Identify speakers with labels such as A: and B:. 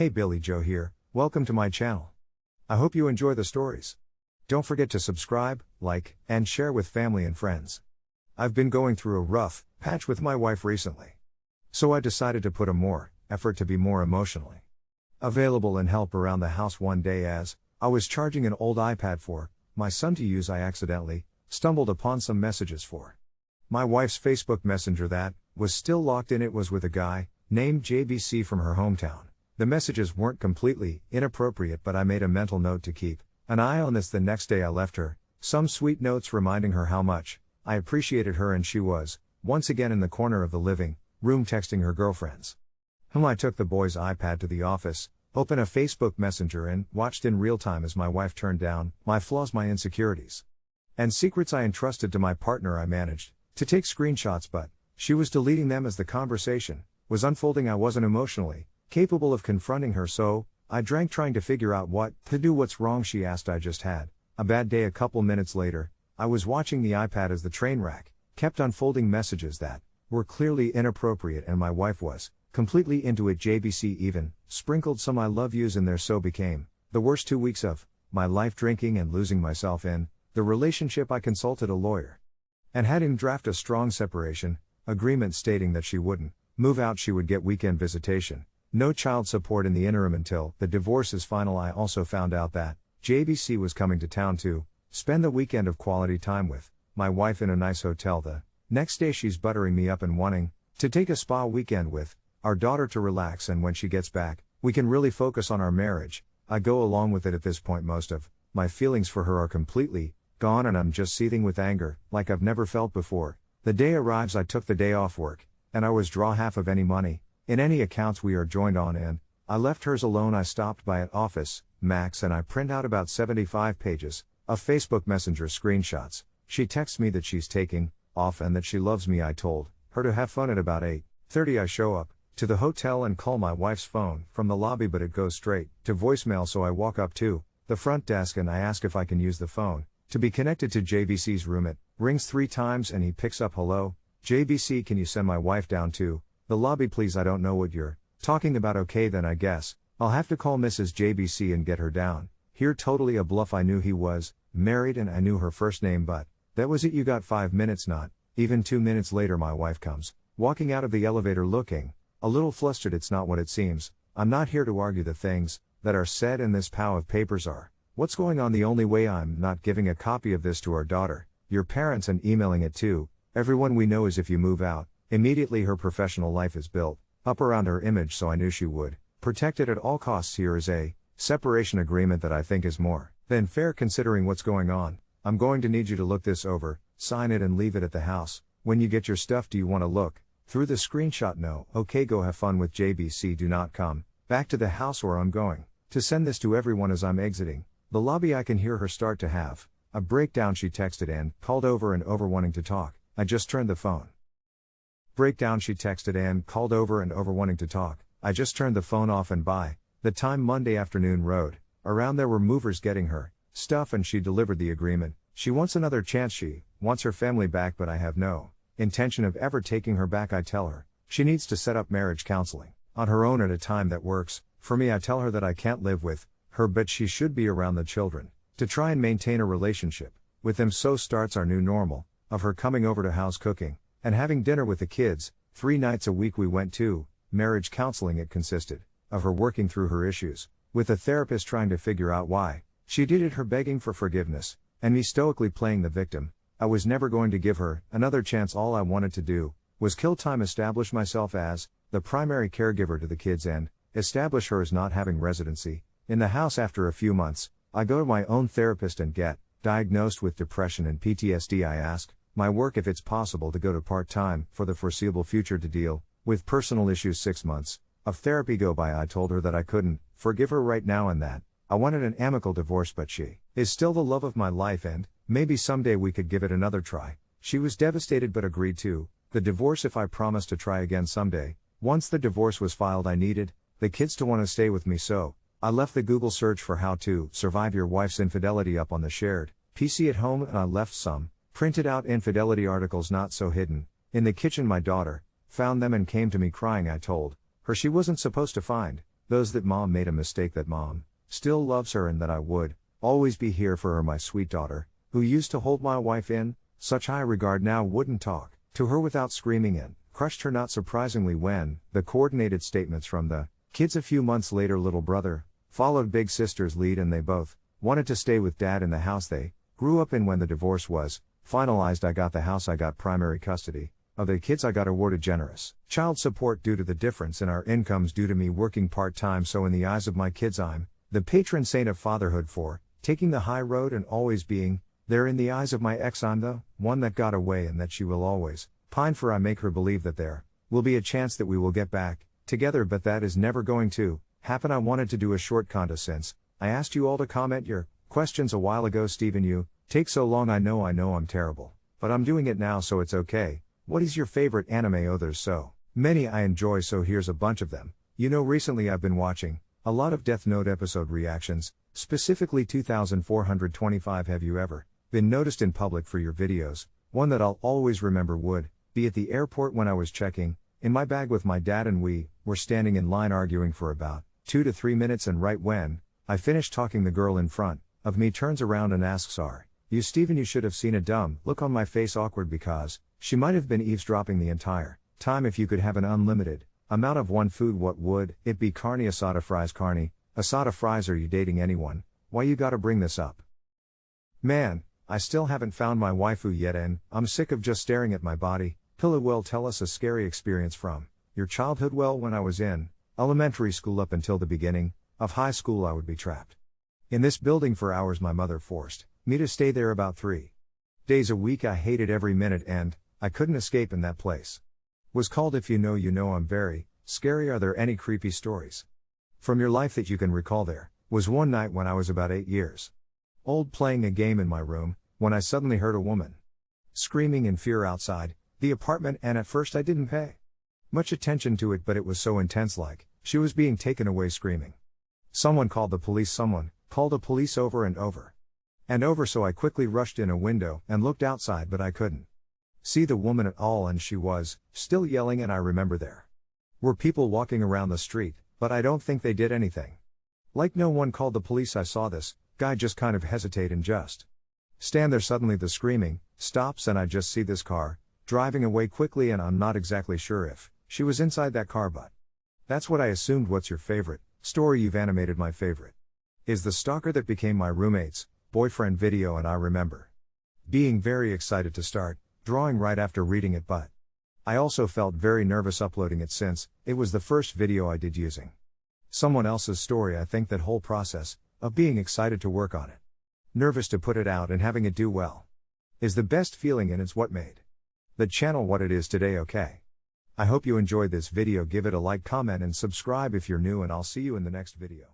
A: Hey Billy Joe here, welcome to my channel. I hope you enjoy the stories. Don't forget to subscribe, like, and share with family and friends. I've been going through a rough patch with my wife recently. So I decided to put a more effort to be more emotionally available and help around the house one day as I was charging an old iPad for my son to use. I accidentally stumbled upon some messages for my wife's Facebook Messenger that was still locked in. It was with a guy named JBC from her hometown. The messages weren't completely inappropriate, but I made a mental note to keep an eye on this the next day I left her, some sweet notes reminding her how much I appreciated her, and she was, once again in the corner of the living room texting her girlfriends. Whom I took the boy's iPad to the office, opened a Facebook Messenger, and watched in real time as my wife turned down my flaws, my insecurities, and secrets I entrusted to my partner. I managed to take screenshots, but she was deleting them as the conversation was unfolding. I wasn't emotionally capable of confronting her, so I drank trying to figure out what to do. What's wrong? She asked. I just had a bad day. A couple minutes later, I was watching the iPad as the train wreck kept unfolding messages that were clearly inappropriate, and my wife was completely into it. JBC even sprinkled some I love yous in there, so became the worst two weeks of my life drinking and losing myself in the relationship. I consulted a lawyer and had him draft a strong separation agreement stating that she wouldn't move out, she would get weekend visitation no child support in the interim until the divorce is final. I also found out that JBC was coming to town to spend the weekend of quality time with my wife in a nice hotel. The next day, she's buttering me up and wanting to take a spa weekend with our daughter to relax. And when she gets back, we can really focus on our marriage. I go along with it at this point. Most of my feelings for her are completely gone, and I'm just seething with anger, like I've never felt before. The day arrives, I took the day off work, and I was draw half of any money in any accounts we are joined on and, I left hers alone. I stopped by at office, Max, and I print out about 75 pages of Facebook Messenger screenshots. She texts me that she's taking off and that she loves me. I told her to have fun at about 8:30. I show up to the hotel and call my wife's phone from the lobby, but it goes straight to voicemail. So I walk up to the front desk and I ask if I can use the phone to be connected to JBC's room. It rings three times and he picks up. Hello, JBC can you send my wife down to the lobby, please. I don't know what you're talking about. Okay, then I guess I'll have to call Mrs. JBC and get her down. Here, totally a bluff. I knew he was married and I knew her first name, but that was it. You got five minutes, not even two minutes later. My wife comes walking out of the elevator looking a little flustered. It's not what it seems. I'm not here to argue the things that are said in this pile of papers are. What's going on? The only way I'm not giving a copy of this to our daughter, your parents, and emailing it to everyone we know is if you move out, Immediately her professional life is built up around her image, so I knew she would protect it at all costs. Here is a separation agreement that I think is more than fair considering what's going on. I'm going to need you to look this over, sign it, and leave it at the house. When you get your stuff, do you want to look through the screenshot? No. Okay, go have fun with JBC. Do not come back to the house, or I'm going to send this to everyone as I'm exiting the lobby. I can hear her start to have a breakdown. She texted and called over and over wanting to talk. I just turned the phone breakdown she texted and called over and over wanting to talk. I just turned the phone off and by the time Monday afternoon rode around there were movers getting her stuff and she delivered the agreement. She wants another chance. She wants her family back, but I have no intention of ever taking her back. I tell her she needs to set up marriage counseling on her own at a time that works. For me, I tell her that I can't live with her, but she should be around the children to try and maintain a relationship with them. So starts our new normal of her coming over to house cooking and having dinner with the kids, three nights a week we went to, marriage counseling. It consisted of her working through her issues, with a therapist trying to figure out why she did it, her begging for forgiveness, and me stoically playing the victim. I was never going to give her another chance. All I wanted to do was kill time, establish myself as the primary caregiver to the kids, and establish her as not having residency in the house. After a few months, I go to my own therapist and get diagnosed with depression and PTSD. I ask, my work if it's possible to go to part time for the foreseeable future to deal with personal issues. Six months of therapy go by. I told her that I couldn't forgive her right now and that I wanted an amicable divorce, but she is still the love of my life and maybe someday we could give it another try. She was devastated but agreed to the divorce if I promised to try again someday. Once the divorce was filed, I needed the kids to want to stay with me, so I left the Google search for how to survive your wife's infidelity up on the shared PC at home and I left some Printed out infidelity articles not so hidden. In the kitchen, my daughter found them and came to me crying. I told her she wasn't supposed to find those that mom made a mistake that mom still loves her and that I would always be here for her my sweet daughter, who used to hold my wife in such high regard now wouldn't talk to her without screaming and crushed her not surprisingly when the coordinated statements from the kids a few months later little brother followed big sister's lead and they both wanted to stay with dad in the house they grew up in when the divorce was finalized I got the house I got primary custody. Of the kids I got awarded generous child support due to the difference in our incomes due to me working part-time. So in the eyes of my kids I'm the patron saint of fatherhood for taking the high road and always being there. In the eyes of my ex I'm the one that got away and that she will always pine for. I make her believe that there will be a chance that we will get back together but that is never going to happen. I wanted to do a short conta since I asked you all to comment your questions a while ago. Stephen you take so long I know I know I'm terrible but I'm doing it now so it's okay. What is your favorite anime? Oh there's so many I enjoy so here's a bunch of them. You know recently I've been watching a lot of Death Note episode reactions Specifically 2425 Have you ever been noticed in public for your videos? One that I'll always remember would be at the airport when I was checking in my bag with my dad and we were standing in line arguing for about 2 to 3 minutes and right when I finished talking the girl in front of me turns around and asks are you Stephen you should have seen a dumb look on my face awkward because she might have been eavesdropping the entire time if you could have an unlimited amount of one food what would it be carne asada fries carne Asada fries are you dating anyone? Why you gotta bring this up? Man, I still haven't found my waifu yet and I'm sick of just staring at my body. Pillow well tell us a scary experience from your childhood well when I was in elementary school up until the beginning of high school I would be trapped. In this building for hours my mother forced me to stay there about 3 days a week I hated every minute and I couldn't escape in that place. Was called if you know you know I'm very scary are there any creepy stories? From your life that you can recall there, was one night when I was about 8 years old playing a game in my room, when I suddenly heard a woman screaming in fear outside the apartment, and at first I didn't pay much attention to it, but it was so intense like she was being taken away screaming. Someone called the police, someone called the police over and over and over, so I quickly rushed in a window and looked outside, but I couldn't see the woman at all, and she was still yelling, and I remember there were people walking around the street, but I don't think they did anything. Like no one called the police, I saw this guy just kind of hesitate and just stand there. Suddenly, the screaming stops, and I just see this car driving away quickly, and I'm not exactly sure if she was inside that car, but that's what I assumed. What's your favorite story you've animated? My favorite is the stalker that became my roommate's boyfriend video, and I remember being very excited to start drawing right after reading it, but I also felt very nervous uploading it since it was the first video I did using someone else's story. I think that whole process of being excited to work on it, nervous to put it out and having it do well is the best feeling and it's what made the channel what it is today. Okay. I hope you enjoyed this video. Give it a like, comment and subscribe if you're new and I'll see you in the next video.